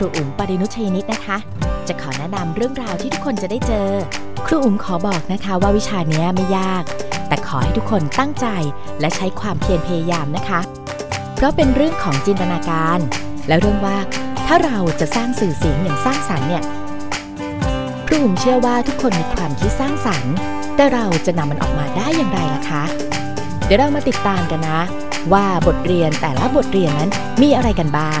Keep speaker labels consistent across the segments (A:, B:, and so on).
A: รูอุ๋มปรินุชยนิตนะคะ จะขอแนะนำเรื่องราวที่ทุกคนจะได้เจอ ครูอุ๋มขอบอกนะคะว่าวิชานี้ไม่ยาก แต่ขอให้ทุกคนตั้งใจและใช้ความเพียรพยายามนะคะ เพราะเป็นเรื่องของจินตนาการ และเรื่องว่าถ้าเราจะสร้างสื่อเสียงอย่างสร้างสรรค์เนี่ยครูอุ๋มเชื่อว่าทุกคนมีความคิดสร้างสรรค์ แต่เราจะนำมันออกมาได้อย่างไรล่ะคะ เดี๋ยวเรามาติดตามกันนะ ว่าบทเรียนแต่ละบทเรียนนั้นมีอะไรกันบ้าง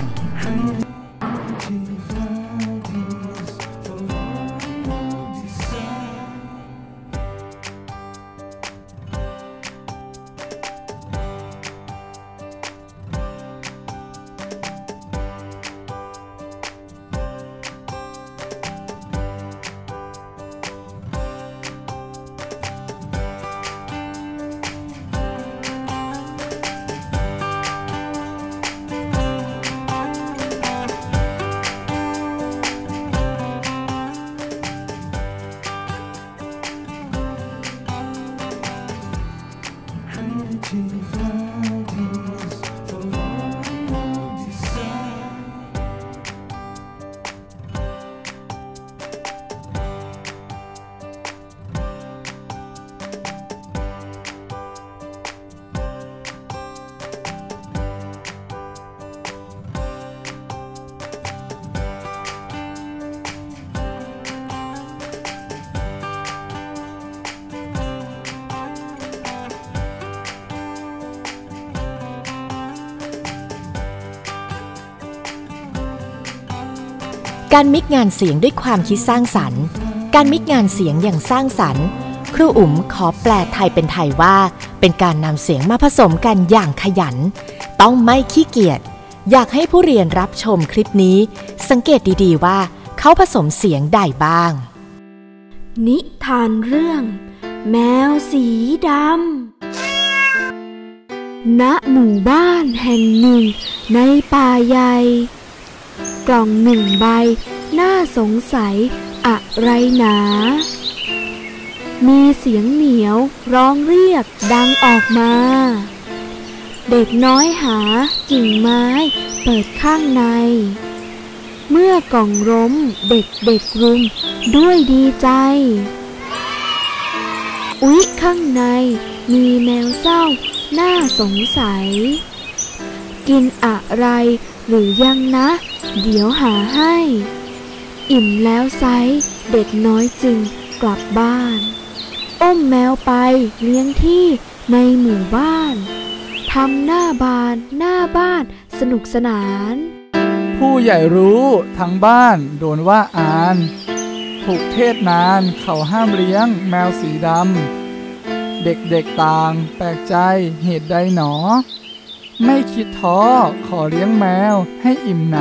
A: การมิกงานเสียงด้วยความคิดสร้างสรรค์ การมิกงานเสียงอย่างสร้างสรรค์ ครูอุ๋มขอแปลไทยเป็นไทยว่า เป็นการนำเสียงมาผสมกันอย่างขยัน ต้องไม่ขี้เกียจ อยากให้ผู้เรียนรับชมคลิปนี้ สังเกตดีๆว่า เขาผสมเสียงใดบ้าง
B: นิทานเรื่อง แมวสีดำณหมู่บ้านแห่งหนึ่งในป่าใหญ่ กล่องหนึ่งใบ น่าสงสัยอะไรหนา มีเสียงเหนียวร้องเรียกดังออกมา เด็กน้อยหากิ่งไม้เปิดข้างใน เมื่อกล่องล้มเด็กเด็กรุมด้วยดีใจ อุ๊ยข้างในมีแมวเศร้าน่าสงสัย กินอะไร หรือยังนะ เดี๋ยวหาให้ อิ่มแล้วไซเด็กน้อยจึงกลับบ้าน อ้มแมวไปเลี้ยงที่ในหมู่บ้านทำหน้าบานหน้าบ้านสนุกสนาน
C: ผู้ใหญ่รู้ทั้งบ้านโดนว่าอานถูกเทศนานเขาห้ามเลี้ยงแมวสีดำ เด็กๆต่างแปลกใจเหตุใดหนอ ไม่คิดท้อขอเลี้ยงแมวให้อิ่มหน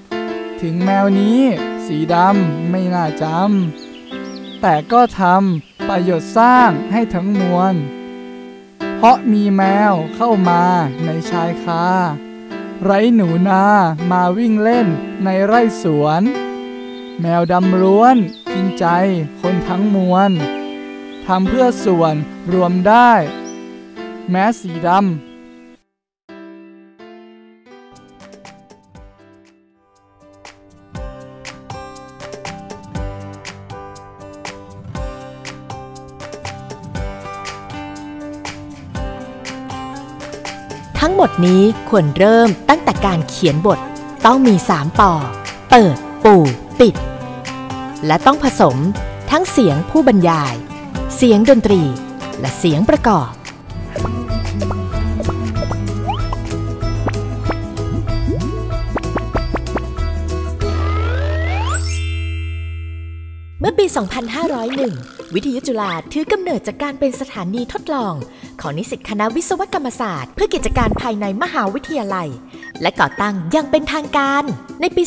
C: ำถึงแมวนี้สีดำไม่น่าจำแต่ก็ทำประโยชน์สร้างให้ทั้งมวล เพราะมีแมวเข้ามาในชายคาไรหนูนามาวิ่งเล่นในไร่สวน แมวดำล้วนกินใจคนทั้งมวลทำเพื่อส่วนรวมได้ แม้สีดำ
A: ทั้งหมดนี้ควรเริ่มตั้งแต่การเขียนบท ต้องมี 3ปอเปิด ปูปิด และต้องผสมทั้งเสียงผู้บรรยาย เสียงดนตรี และเสียงประกอบ 2501 วิทยุจุฬาถือกำเนิดจากการเป็นสถานีทดลอง ของนิสิตคณะวิศวกรรมศาสตร์ เพื่อกิจการภายในมหาวิทยาลัย และก่อตั้งอยังเป็นทางการในปี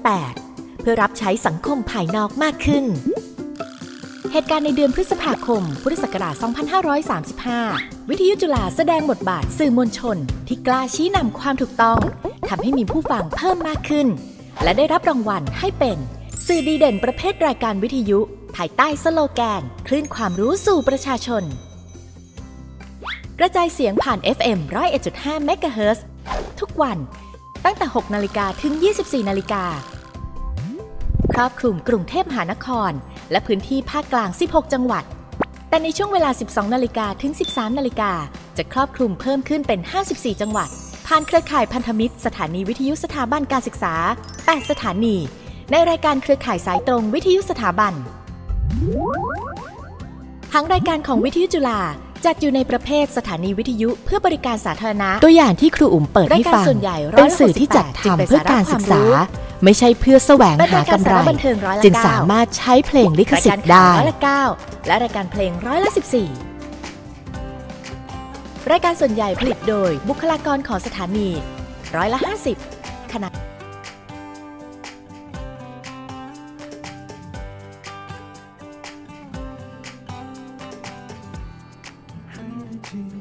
A: 2508 เพื่อรับใช้สังคมภายนอกมากขึ้น เหตุการณ์ในเดือนพฤษภาคม พุทธศักราช 2535 วิทยุจุฬาแสดงบทบาทสื่อมวลชน ที่กล้าชี้นำความถูกต้องทำให้มีผู้ฟังเพิ่มมากขึ้น และได้รับรางวัลให้เป็น สื่อดีเด่นประเภทรายการวิทยุ ภายใต้สโลแกน คลื่นความรู้สู่ประชาชน กระจายเสียงผ่าน FM 101.5เมกะเฮิรตซ์ทุกวัน ตั้งแต่ 6 นาฬิกาถึง 24 นาฬิกา ครอบคลุมกรุงเทพมหานคร และพื้นที่ภาคกลาง 16 จังหวัด แต่ในช่วงเวลา 12 นาฬิกาถึง 13 นาฬิกา จะครอบคลุมเพิ่มขึ้นเป็น 54 จังหวัด ผ่านเครือข่ายพันธมิตร สถานีวิทยุสถาบันการศึกษา 8 สถานี ในรายการเครือข่ายสายตรงวิทยุสถาบันทางรายการของวิทยุจุฬาจัดอยู่ในประเภทสถานีวิทยุเพื่อบริการสาธารณะ ตัวอย่างที่ครูอุ๋มเปิดให้ฟัง
D: รายการส่วนใหญ่
A: เป็นสื่อที่จัดทำเพื่อการศึกษา ไม่ใช่เพื่อแสวง
D: เป็นาย
A: หารกำ
D: การ
A: ไร
D: สาระบันเทิงร้อยละ
A: จึง
D: เก้า
A: สามารถใช้เพลงลิข
D: ราย
A: สิ
D: กา
A: ท
D: ร
A: ธิ์
D: ข่าว
A: ได้
D: ร้อยละเก้าและรายการเพลงร้อยละสิบสี่รายการส่วนใหญ่ผลิตโดยบุคลากรของสถานี ร้อยละห้าสิบขณะ to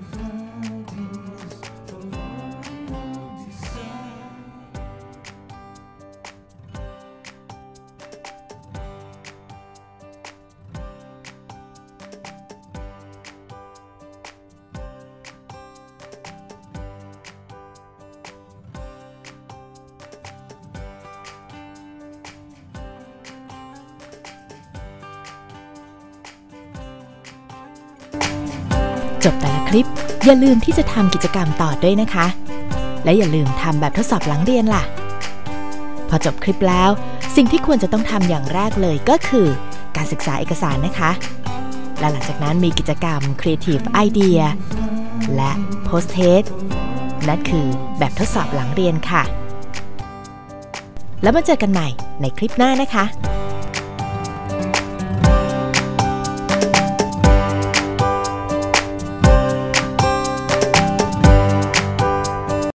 A: จบแต่ละคลิป อย่าลืมที่จะทำกิจกรรมต่อด้วยนะคะ และอย่าลืมทำแบบทดสอบหลังเรียนล่ะ พอจบคลิปแล้ว สิ่งที่ควรจะต้องทำอย่างแรกเลยก็คือ การศึกษาเอกสารนะคะ และหลังจากนั้นมีกิจกรรม Creative Idea และ Post Test นั่นคือแบบทดสอบหลังเรียนค่ะ แล้วมาเจอกันใหม่ในคลิปหน้านะคะ